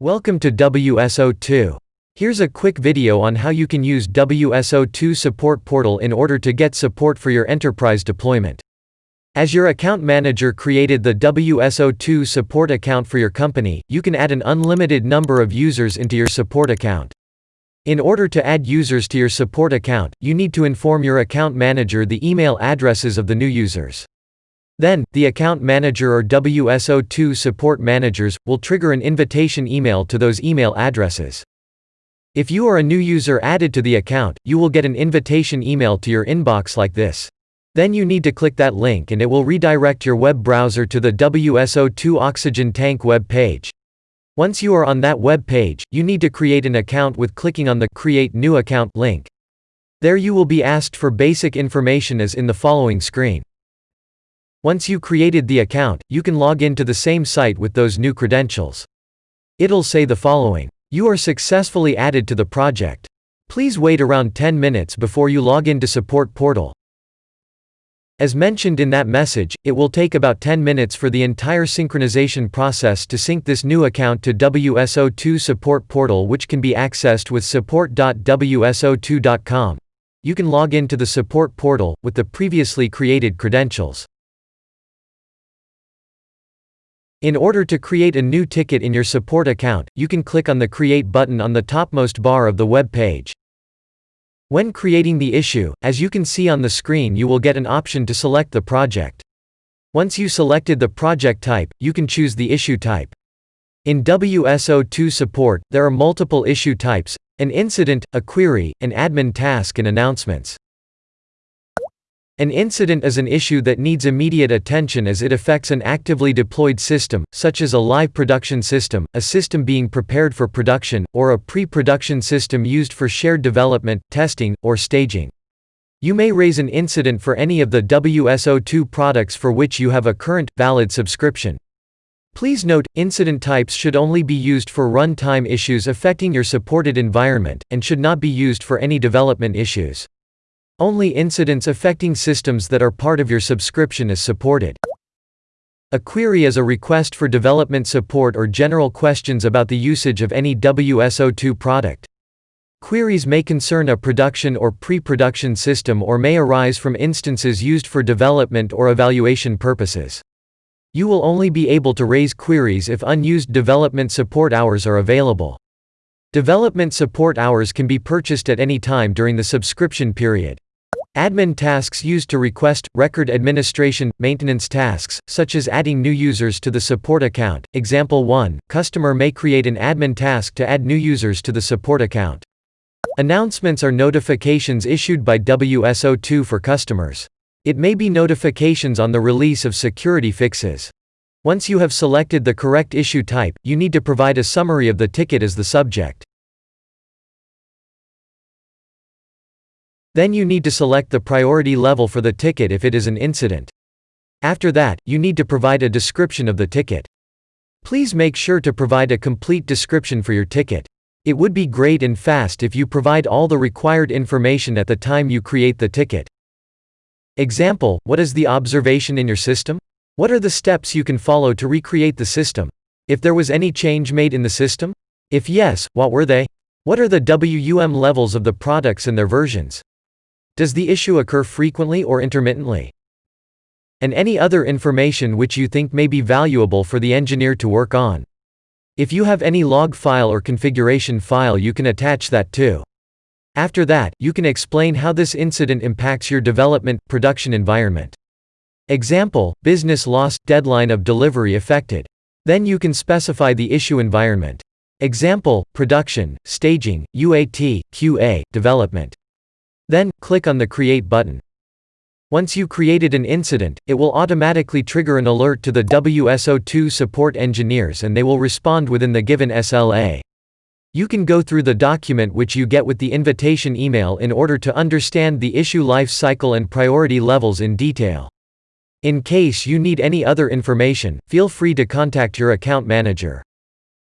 Welcome to WSO2. Here's a quick video on how you can use WSO2 Support Portal in order to get support for your enterprise deployment. As your account manager created the WSO2 support account for your company, you can add an unlimited number of users into your support account. In order to add users to your support account, you need to inform your account manager the email addresses of the new users. Then, the account manager or WSO2 support managers will trigger an invitation email to those email addresses. If you are a new user added to the account, you will get an invitation email to your inbox like this. Then you need to click that link and it will redirect your web browser to the WSO2 Oxygen Tank web page. Once you are on that web page, you need to create an account with clicking on the Create New Account link. There you will be asked for basic information as in the following screen. Once you created the account, you can log in to the same site with those new credentials. It'll say the following. You are successfully added to the project. Please wait around 10 minutes before you log into Support Portal. As mentioned in that message, it will take about 10 minutes for the entire synchronization process to sync this new account to WSO2 Support Portal which can be accessed with support.wso2.com. You can log into the support portal, with the previously created credentials. In order to create a new ticket in your support account, you can click on the Create button on the topmost bar of the web page. When creating the issue, as you can see on the screen you will get an option to select the project. Once you selected the project type, you can choose the issue type. In WSO2 support, there are multiple issue types, an incident, a query, an admin task and announcements. An incident is an issue that needs immediate attention as it affects an actively deployed system, such as a live production system, a system being prepared for production, or a pre-production system used for shared development, testing, or staging. You may raise an incident for any of the WSO2 products for which you have a current, valid subscription. Please note, incident types should only be used for runtime issues affecting your supported environment, and should not be used for any development issues. Only incidents affecting systems that are part of your subscription is supported. A query is a request for development support or general questions about the usage of any WSO2 product. Queries may concern a production or pre-production system or may arise from instances used for development or evaluation purposes. You will only be able to raise queries if unused development support hours are available. Development support hours can be purchased at any time during the subscription period. Admin tasks used to request, record administration, maintenance tasks, such as adding new users to the support account. Example 1, customer may create an admin task to add new users to the support account. Announcements are notifications issued by WSO2 for customers. It may be notifications on the release of security fixes. Once you have selected the correct issue type, you need to provide a summary of the ticket as the subject. Then you need to select the priority level for the ticket if it is an incident. After that, you need to provide a description of the ticket. Please make sure to provide a complete description for your ticket. It would be great and fast if you provide all the required information at the time you create the ticket. Example, what is the observation in your system? What are the steps you can follow to recreate the system? If there was any change made in the system? If yes, what were they? What are the WUM levels of the products and their versions? Does the issue occur frequently or intermittently? And any other information which you think may be valuable for the engineer to work on. If you have any log file or configuration file you can attach that too. After that, you can explain how this incident impacts your development, production environment. Example, business loss, deadline of delivery affected. Then you can specify the issue environment. Example, production, staging, UAT, QA, development. Then, click on the Create button. Once you created an incident, it will automatically trigger an alert to the WSO2 support engineers and they will respond within the given SLA. You can go through the document which you get with the invitation email in order to understand the issue life cycle and priority levels in detail. In case you need any other information, feel free to contact your account manager.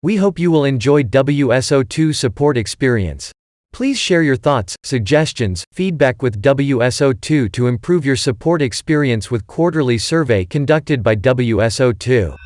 We hope you will enjoy WSO2 support experience. Please share your thoughts, suggestions, feedback with WSO2 to improve your support experience with quarterly survey conducted by WSO2.